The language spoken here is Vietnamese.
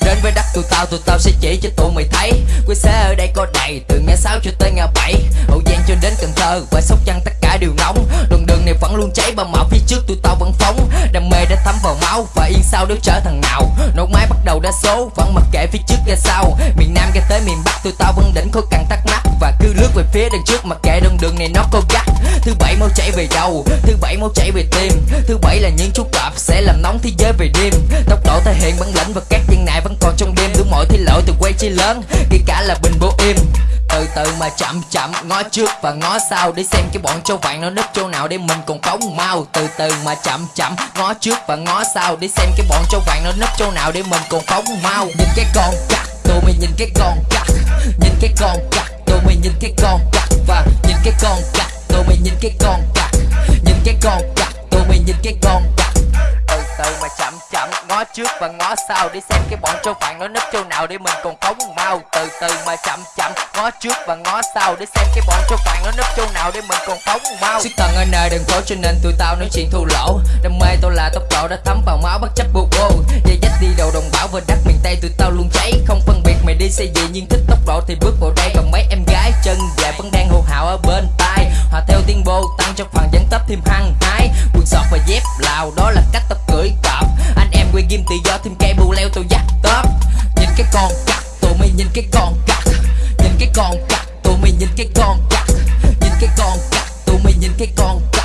Đến với đất tụi tao tụi tao sẽ chỉ cho tụi mày thấy. Quê xế ở đây có đầy từ ngã sáu cho tới ngã bảy. Hậu Giang cho đến Cần Thơ và Sóc Trăng tất cả đều nóng. Đoạn đường này vẫn luôn cháy bao màu phía trước tụi tao vẫn phóng. Đam mê đã thấm vào máu và yên sau nếu trở thằng nào. Nổ máy bắt đầu đa số vẫn mặc kệ phía trước ra sau. Miền Nam ra tới miền Bắc, tụi tao vẫn đỉnh khối càng thắc mắc Và cứ lướt về phía đằng trước, mặc kệ đoạn đường này nó có gắt. Thứ bảy máu chảy về đầu, Thứ bảy máu chảy về tim. Thứ bảy là những chú cọp sẽ làm nóng thế giới về đêm. Tốc độ thể hiện bản lĩnh và các lỗi thì lỗi lộ từ quay chi lớn, Kể cả là bình bố im. Từ từ mà chậm chậm, ngó trước và ngó sau để xem cái bọn châu vàng nó nấp chỗ nào để mình còn phóng mau. Từ từ mà chậm chậm, ngó trước và ngó sau để xem cái bọn châu vàng nó nấp chỗ nào để mình còn phóng mau. Nhìn cái con cặc tụi mày nhìn cái con cặc nhìn cái con cặc tụi mày nhìn cái con cặc và nhìn cái con cặc tụi mày nhìn cái con cặc nhìn cái con cặc tụi mày nhìn cái con cặc từ từ mà chậm chậm ngó trước và ngó sau để xem cái bọn châu phạn nó nấp chỗ nào để mình còn phóng mau. Từ từ mà chậm chậm ngó trước và ngó sau để xem cái bọn châu phạn nó nấp chỗ nào để mình còn phóng mau. Xích tầng ở nơi đường phố cho nên tụi tao nói chuyện thua lỗ. Đam mê tôi là tốc độ đã thấm vào máu bất chấp bô bô. Dây dắt đi đầu đồng bảo và đất miền tây tụi tao luôn cháy. Không phân biệt mày đi xe gì nhưng thích tốc độ thì bước vào đây. Còn mấy em gái chân dài vẫn đang hô hào ở bên tai. Hòa theo tiếng bô, tăng cho phần dẫn tấp thêm hăng hái. Quần sọt và dép lào đó là ghim tự do thêm cây bù leo tôi dắt tớp nhìn cái con cặc tụi mày nhìn cái con cặc nhìn cái con cặc tụi mày nhìn cái con cặc nhìn cái con cặc tụi mày nhìn cái con nhìn cái con cặc